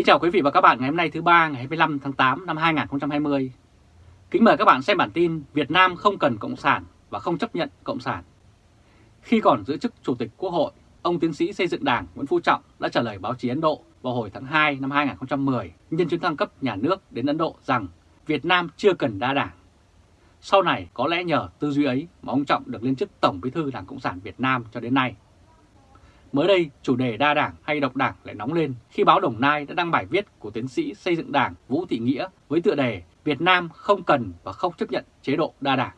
Kính chào quý vị và các bạn ngày hôm nay thứ ba ngày 25 tháng 8 năm 2020. Kính mời các bạn xem bản tin Việt Nam không cần Cộng sản và không chấp nhận Cộng sản. Khi còn giữ chức Chủ tịch Quốc hội, ông tiến sĩ xây dựng đảng Nguyễn Phú Trọng đã trả lời báo chí Ấn Độ vào hồi tháng 2 năm 2010 nhân chuyến thăng cấp nhà nước đến Ấn Độ rằng Việt Nam chưa cần đa đảng. Sau này có lẽ nhờ tư duy ấy mà ông Trọng được lên chức Tổng Bí thư Đảng Cộng sản Việt Nam cho đến nay. Mới đây, chủ đề đa đảng hay độc đảng lại nóng lên khi báo Đồng Nai đã đăng bài viết của tiến sĩ xây dựng đảng Vũ Thị Nghĩa với tựa đề Việt Nam không cần và không chấp nhận chế độ đa đảng.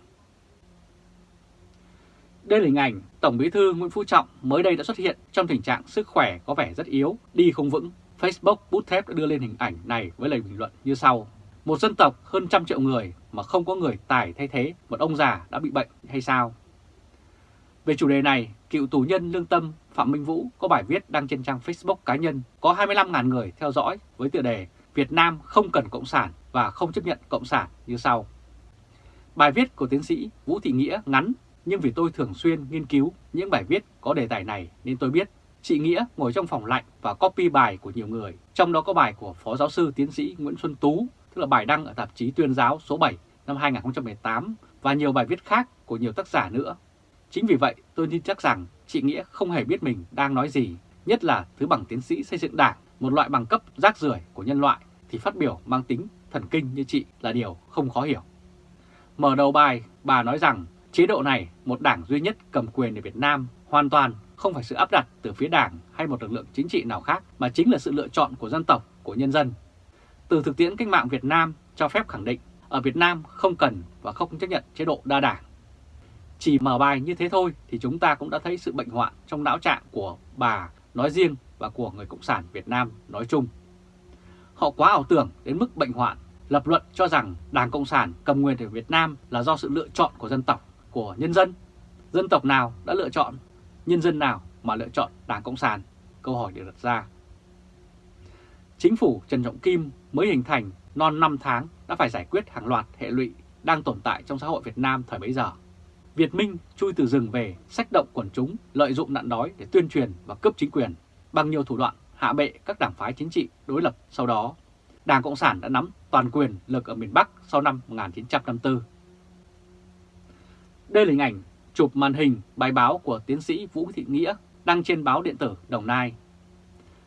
Đây là hình ảnh Tổng Bí thư Nguyễn Phú Trọng mới đây đã xuất hiện trong tình trạng sức khỏe có vẻ rất yếu, đi không vững. Facebook bút thép đã đưa lên hình ảnh này với lời bình luận như sau. Một dân tộc hơn trăm triệu người mà không có người tài thay thế một ông già đã bị bệnh hay sao? Về chủ đề này, cựu tù nhân lương tâm Phạm Minh Vũ có bài viết đăng trên trang Facebook cá nhân có 25.000 người theo dõi với tựa đề Việt Nam không cần Cộng sản và không chấp nhận Cộng sản như sau. Bài viết của tiến sĩ Vũ Thị Nghĩa ngắn nhưng vì tôi thường xuyên nghiên cứu những bài viết có đề tài này nên tôi biết chị Nghĩa ngồi trong phòng lạnh và copy bài của nhiều người, trong đó có bài của Phó Giáo sư Tiến sĩ Nguyễn Xuân Tú, tức là bài đăng ở tạp chí Tuyên giáo số 7 năm 2018 và nhiều bài viết khác của nhiều tác giả nữa Chính vì vậy tôi tin chắc rằng chị Nghĩa không hề biết mình đang nói gì, nhất là thứ bằng tiến sĩ xây dựng đảng, một loại bằng cấp rác rưởi của nhân loại thì phát biểu mang tính thần kinh như chị là điều không khó hiểu. Mở đầu bài, bà nói rằng chế độ này, một đảng duy nhất cầm quyền ở Việt Nam, hoàn toàn không phải sự áp đặt từ phía đảng hay một lực lượng chính trị nào khác, mà chính là sự lựa chọn của dân tộc, của nhân dân. Từ thực tiễn cách mạng Việt Nam cho phép khẳng định, ở Việt Nam không cần và không chấp nhận chế độ đa đảng. Chỉ mở bài như thế thôi thì chúng ta cũng đã thấy sự bệnh hoạn trong não trạng của bà nói riêng và của người Cộng sản Việt Nam nói chung. Họ quá ảo tưởng đến mức bệnh hoạn, lập luận cho rằng Đảng Cộng sản cầm quyền ở Việt Nam là do sự lựa chọn của dân tộc, của nhân dân. Dân tộc nào đã lựa chọn? Nhân dân nào mà lựa chọn Đảng Cộng sản? Câu hỏi được đặt ra. Chính phủ Trần Trọng Kim mới hình thành non 5 tháng đã phải giải quyết hàng loạt hệ lụy đang tồn tại trong xã hội Việt Nam thời bấy giờ. Việt Minh chui từ rừng về, sách động quần chúng, lợi dụng nạn đói để tuyên truyền và cướp chính quyền bằng nhiều thủ đoạn hạ bệ các đảng phái chính trị đối lập sau đó. Đảng Cộng sản đã nắm toàn quyền lực ở miền Bắc sau năm 1954. Đây là hình ảnh chụp màn hình bài báo của tiến sĩ Vũ Thị Nghĩa đăng trên báo điện tử Đồng Nai.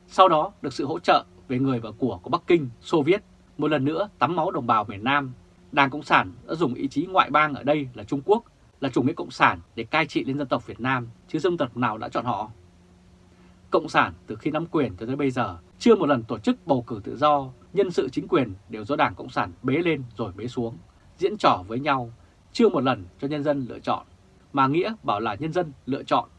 Sau đó được sự hỗ trợ về người và của của Bắc Kinh, Xô Viết, một lần nữa tắm máu đồng bào miền Nam, Đảng Cộng sản đã dùng ý chí ngoại bang ở đây là Trung Quốc là chủ nghĩa cộng sản để cai trị lên dân tộc Việt Nam, chứ dân tộc nào đã chọn họ. Cộng sản từ khi nắm quyền cho tới bây giờ chưa một lần tổ chức bầu cử tự do, nhân sự chính quyền đều do Đảng Cộng sản bế lên rồi bế xuống, diễn trò với nhau, chưa một lần cho nhân dân lựa chọn, mà Nghĩa bảo là nhân dân lựa chọn.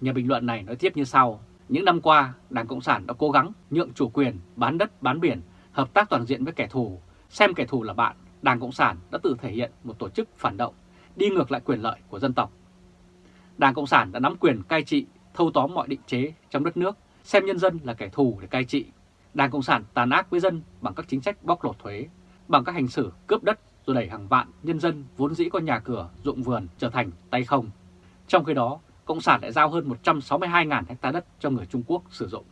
Nhà bình luận này nói tiếp như sau, những năm qua Đảng Cộng sản đã cố gắng nhượng chủ quyền, bán đất, bán biển, hợp tác toàn diện với kẻ thù, xem kẻ thù là bạn, Đảng Cộng sản đã tự thể hiện một tổ chức phản động đi ngược lại quyền lợi của dân tộc. Đảng Cộng sản đã nắm quyền cai trị, thâu tóm mọi định chế trong đất nước, xem nhân dân là kẻ thù để cai trị. Đảng Cộng sản tàn ác với dân bằng các chính sách bóc lột thuế, bằng các hành xử cướp đất rồi đẩy hàng vạn nhân dân vốn dĩ có nhà cửa, ruộng vườn trở thành tay không. Trong khi đó, Cộng sản lại giao hơn 162.000 hecta đất cho người Trung Quốc sử dụng.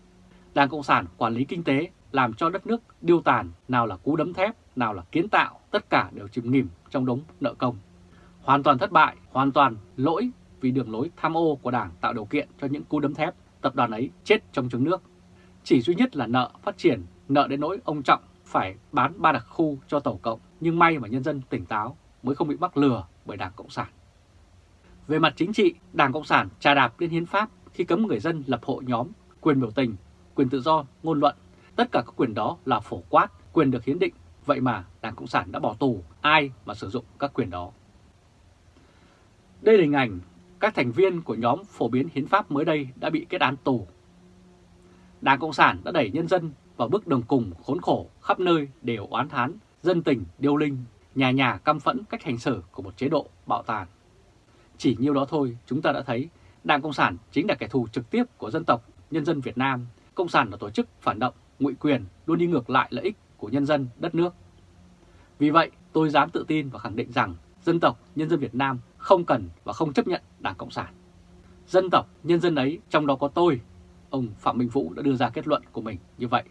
Đảng Cộng sản quản lý kinh tế làm cho đất nước điêu tàn, nào là cú đấm thép, nào là kiến tạo, tất cả đều chìm nghỉm trong đống nợ công hoàn toàn thất bại, hoàn toàn lỗi vì đường lối tham ô của Đảng tạo điều kiện cho những cú đấm thép, tập đoàn ấy chết trong trứng nước. Chỉ duy nhất là nợ phát triển, nợ đến nỗi ông Trọng phải bán ba đặc khu cho Tổ Cộng, nhưng may mà nhân dân tỉnh táo mới không bị mắc lừa bởi Đảng Cộng sản. Về mặt chính trị, Đảng Cộng sản trà đạp lên hiến pháp khi cấm người dân lập hội nhóm, quyền biểu tình, quyền tự do, ngôn luận. Tất cả các quyền đó là phổ quát, quyền được hiến định. Vậy mà Đảng Cộng sản đã bỏ tù ai mà sử dụng các quyền đó. Đây là hình ảnh các thành viên của nhóm phổ biến hiến pháp mới đây đã bị kết án tù. Đảng Cộng sản đã đẩy nhân dân vào bước đường cùng khốn khổ khắp nơi đều oán thán, dân tình, điêu linh, nhà nhà căm phẫn cách hành xử của một chế độ bạo tàn. Chỉ nhiêu đó thôi chúng ta đã thấy Đảng Cộng sản chính là kẻ thù trực tiếp của dân tộc, nhân dân Việt Nam. Cộng sản là tổ chức phản động, ngụy quyền, luôn đi ngược lại lợi ích của nhân dân, đất nước. Vì vậy, tôi dám tự tin và khẳng định rằng dân tộc, nhân dân Việt Nam không cần và không chấp nhận Đảng Cộng sản. Dân tộc, nhân dân ấy, trong đó có tôi, ông Phạm Minh Vũ đã đưa ra kết luận của mình như vậy.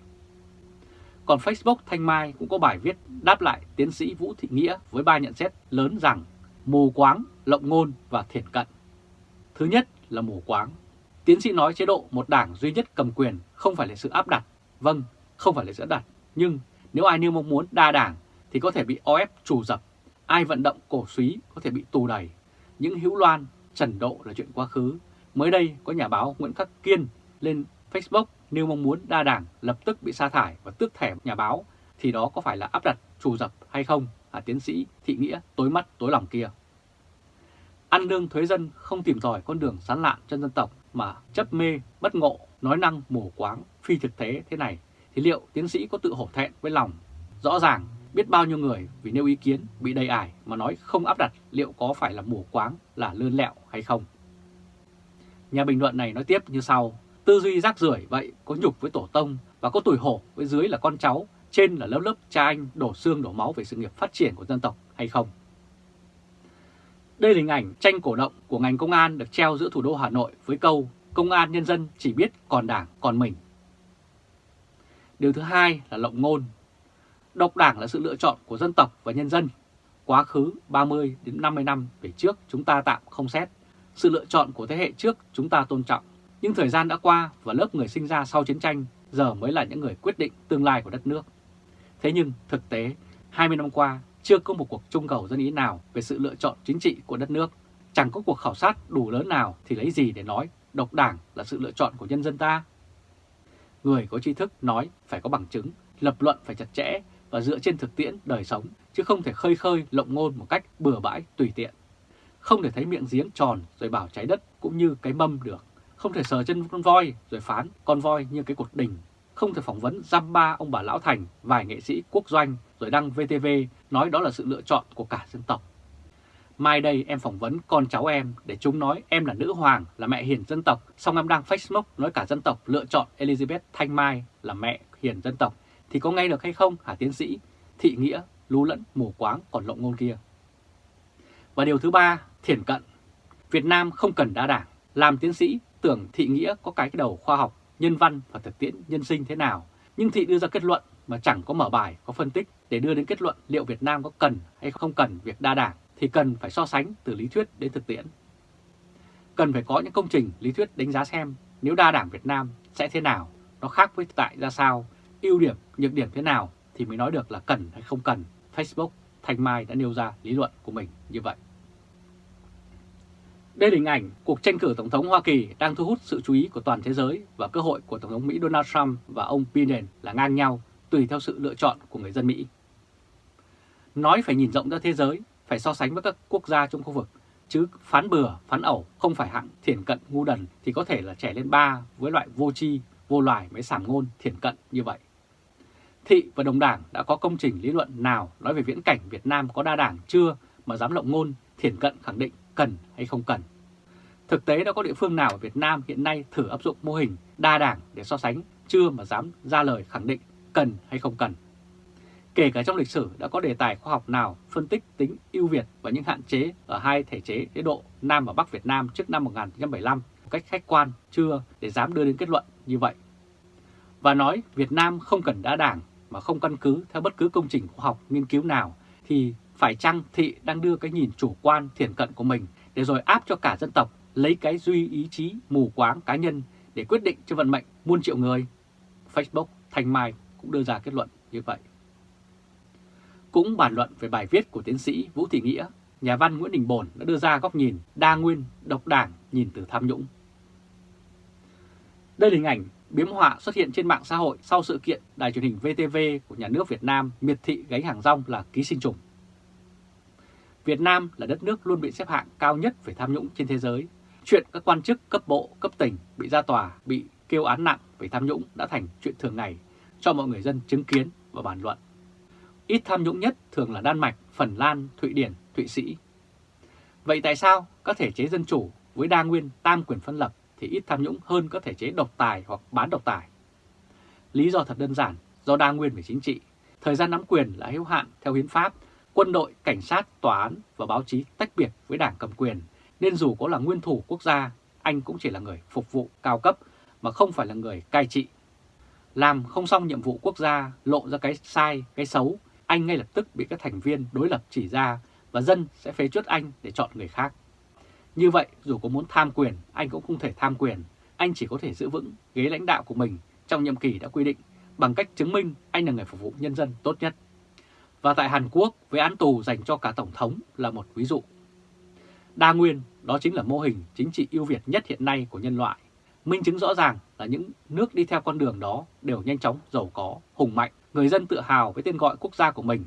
Còn Facebook Thanh Mai cũng có bài viết đáp lại tiến sĩ Vũ Thị Nghĩa với ba nhận xét lớn rằng mù quáng, lộng ngôn và thiển cận. Thứ nhất là mù quáng. Tiến sĩ nói chế độ một đảng duy nhất cầm quyền không phải là sự áp đặt. Vâng, không phải là sự áp đặt. Nhưng nếu ai nêu mong muốn đa đảng thì có thể bị o ép trù dập. Ai vận động cổ suý có thể bị tù đầy những hữu loan, trần độ là chuyện quá khứ. Mới đây có nhà báo Nguyễn Khắc Kiên lên Facebook nêu mong muốn đa đảng lập tức bị sa thải và tước thẻ nhà báo thì đó có phải là áp đặt trù dập hay không hả tiến sĩ Thị Nghĩa tối mắt tối lòng kia. Ăn lương thuế dân không tìm tòi con đường sán lạn cho dân tộc mà chấp mê, bất ngộ, nói năng mù quáng, phi thực tế thế này thì liệu tiến sĩ có tự hổ thẹn với lòng? Rõ ràng biết bao nhiêu người vì nêu ý kiến bị đầy ải mà nói không áp đặt liệu có phải là mù quáng, là lươn lẹo hay không? Nhà bình luận này nói tiếp như sau, tư duy rác rưởi vậy có nhục với tổ tông và có tuổi hổ với dưới là con cháu, trên là lớp lớp cha anh đổ xương đổ máu về sự nghiệp phát triển của dân tộc hay không? Đây là hình ảnh tranh cổ động của ngành công an được treo giữa thủ đô Hà Nội với câu Công an nhân dân chỉ biết còn đảng còn mình. Điều thứ hai là lộng ngôn. Độc đảng là sự lựa chọn của dân tộc và nhân dân. Quá khứ 30 đến 50 năm về trước chúng ta tạm không xét. Sự lựa chọn của thế hệ trước chúng ta tôn trọng. Nhưng thời gian đã qua và lớp người sinh ra sau chiến tranh giờ mới là những người quyết định tương lai của đất nước. Thế nhưng thực tế 20 năm qua chưa có một cuộc trung cầu dân ý nào về sự lựa chọn chính trị của đất nước. Chẳng có cuộc khảo sát đủ lớn nào thì lấy gì để nói độc đảng là sự lựa chọn của nhân dân ta. Người có tri thức nói phải có bằng chứng, lập luận phải chặt chẽ và dựa trên thực tiễn đời sống, chứ không thể khơi khơi lộng ngôn một cách bừa bãi tùy tiện. Không thể thấy miệng giếng tròn rồi bảo trái đất cũng như cái mâm được. Không thể sờ chân con voi rồi phán con voi như cái cột đình không thể phỏng vấn giam ba ông bà Lão Thành, vài nghệ sĩ quốc doanh rồi đăng VTV nói đó là sự lựa chọn của cả dân tộc. Mai đây em phỏng vấn con cháu em để chúng nói em là nữ hoàng, là mẹ hiền dân tộc, xong em đang Facebook nói cả dân tộc lựa chọn Elizabeth Thanh Mai là mẹ hiền dân tộc, thì có ngay được hay không hả tiến sĩ? Thị nghĩa, lú lẫn, mù quáng còn lộng ngôn kia. Và điều thứ ba, thiển cận. Việt Nam không cần đa đảng. Làm tiến sĩ tưởng thị nghĩa có cái đầu khoa học nhân văn và thực tiễn nhân sinh thế nào, nhưng Thị đưa ra kết luận mà chẳng có mở bài, có phân tích để đưa đến kết luận liệu Việt Nam có cần hay không cần việc đa đảng thì cần phải so sánh từ lý thuyết đến thực tiễn. Cần phải có những công trình lý thuyết đánh giá xem nếu đa đảng Việt Nam sẽ thế nào, nó khác với tại ra sao, ưu điểm, nhược điểm thế nào thì mới nói được là cần hay không cần. Facebook, Thanh Mai đã nêu ra lý luận của mình như vậy. Đây là hình ảnh cuộc tranh cử Tổng thống Hoa Kỳ đang thu hút sự chú ý của toàn thế giới và cơ hội của Tổng thống Mỹ Donald Trump và ông Biden là ngang nhau tùy theo sự lựa chọn của người dân Mỹ. Nói phải nhìn rộng ra thế giới, phải so sánh với các quốc gia trong khu vực, chứ phán bừa, phán ẩu không phải hạng thiển cận ngu đần thì có thể là trẻ lên ba với loại vô tri, vô loài mới sảm ngôn thiển cận như vậy. Thị và đồng đảng đã có công trình lý luận nào nói về viễn cảnh Việt Nam có đa đảng chưa mà dám lộng ngôn, thiển cận, khẳng định cần hay không cần. Thực tế đã có địa phương nào ở Việt Nam hiện nay thử áp dụng mô hình đa đảng để so sánh chưa mà dám ra lời khẳng định cần hay không cần. Kể cả trong lịch sử đã có đề tài khoa học nào phân tích tính ưu việt và những hạn chế ở hai thể chế chế độ, Nam và Bắc Việt Nam trước năm 1975 một cách khách quan chưa để dám đưa đến kết luận như vậy. Và nói Việt Nam không cần đa đảng mà không căn cứ theo bất cứ công trình khoa học nghiên cứu nào thì phải chăng Thị đang đưa cái nhìn chủ quan thiển cận của mình để rồi áp cho cả dân tộc lấy cái duy ý chí mù quáng cá nhân để quyết định cho vận mệnh muôn triệu người? Facebook Thanh Mai cũng đưa ra kết luận như vậy. Cũng bàn luận về bài viết của tiến sĩ Vũ Thị Nghĩa, nhà văn Nguyễn Đình Bồn đã đưa ra góc nhìn đa nguyên, độc đảng nhìn từ tham nhũng. Đây là hình ảnh biếm họa xuất hiện trên mạng xã hội sau sự kiện đài truyền hình VTV của nhà nước Việt Nam miệt thị gánh hàng rong là ký sinh trùng. Việt Nam là đất nước luôn bị xếp hạng cao nhất về tham nhũng trên thế giới. Chuyện các quan chức cấp bộ, cấp tỉnh bị ra tòa, bị kêu án nặng về tham nhũng đã thành chuyện thường ngày cho mọi người dân chứng kiến và bàn luận. Ít tham nhũng nhất thường là Đan Mạch, Phần Lan, Thụy Điển, Thụy Sĩ. Vậy tại sao các thể chế dân chủ với đa nguyên tam quyền phân lập thì ít tham nhũng hơn các thể chế độc tài hoặc bán độc tài? Lý do thật đơn giản, do đa nguyên về chính trị. Thời gian nắm quyền là hữu hạn theo hiến pháp quân đội, cảnh sát, tòa án và báo chí tách biệt với đảng cầm quyền, nên dù có là nguyên thủ quốc gia, anh cũng chỉ là người phục vụ cao cấp mà không phải là người cai trị. làm không xong nhiệm vụ quốc gia, lộ ra cái sai, cái xấu, anh ngay lập tức bị các thành viên đối lập chỉ ra và dân sẽ phế chuất anh để chọn người khác. Như vậy, dù có muốn tham quyền, anh cũng không thể tham quyền, anh chỉ có thể giữ vững ghế lãnh đạo của mình trong nhiệm kỳ đã quy định bằng cách chứng minh anh là người phục vụ nhân dân tốt nhất. Và tại Hàn Quốc, với án tù dành cho cả Tổng thống là một ví dụ. Đa nguyên, đó chính là mô hình chính trị ưu việt nhất hiện nay của nhân loại. Minh chứng rõ ràng là những nước đi theo con đường đó đều nhanh chóng giàu có, hùng mạnh, người dân tự hào với tên gọi quốc gia của mình.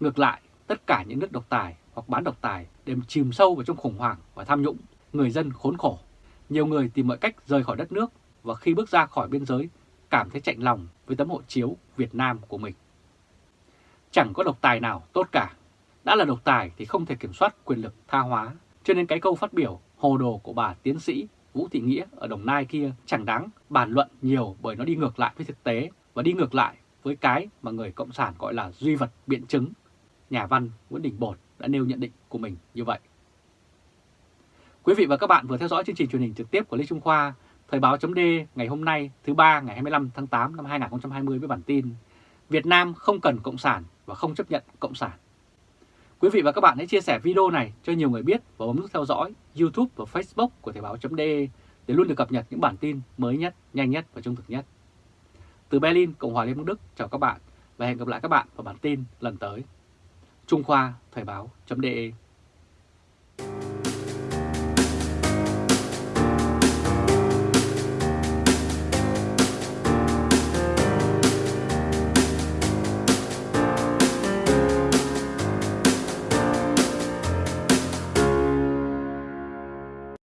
Ngược lại, tất cả những nước độc tài hoặc bán độc tài đều chìm sâu vào trong khủng hoảng và tham nhũng, người dân khốn khổ. Nhiều người tìm mọi cách rời khỏi đất nước và khi bước ra khỏi biên giới cảm thấy chạnh lòng với tấm hộ chiếu Việt Nam của mình. Chẳng có độc tài nào tốt cả. Đã là độc tài thì không thể kiểm soát quyền lực tha hóa. Cho nên cái câu phát biểu hồ đồ của bà tiến sĩ Vũ Thị Nghĩa ở Đồng Nai kia chẳng đáng bàn luận nhiều bởi nó đi ngược lại với thực tế và đi ngược lại với cái mà người Cộng sản gọi là duy vật biện chứng. Nhà văn Nguyễn Đình Bột đã nêu nhận định của mình như vậy. Quý vị và các bạn vừa theo dõi chương trình truyền hình trực tiếp của Lê Trung Khoa, Thời báo chấm ngày hôm nay thứ ba ngày 25 tháng 8 năm 2020 với bản tin Việt Nam không cần Cộng sản và không chấp nhận Cộng sản. Quý vị và các bạn hãy chia sẻ video này cho nhiều người biết và bấm nút theo dõi YouTube và Facebook của Thời báo chấm để luôn được cập nhật những bản tin mới nhất, nhanh nhất và trung thực nhất. Từ Berlin, Cộng hòa Liên bang Đức, chào các bạn và hẹn gặp lại các bạn vào bản tin lần tới. Trung Khoa Thời báo.de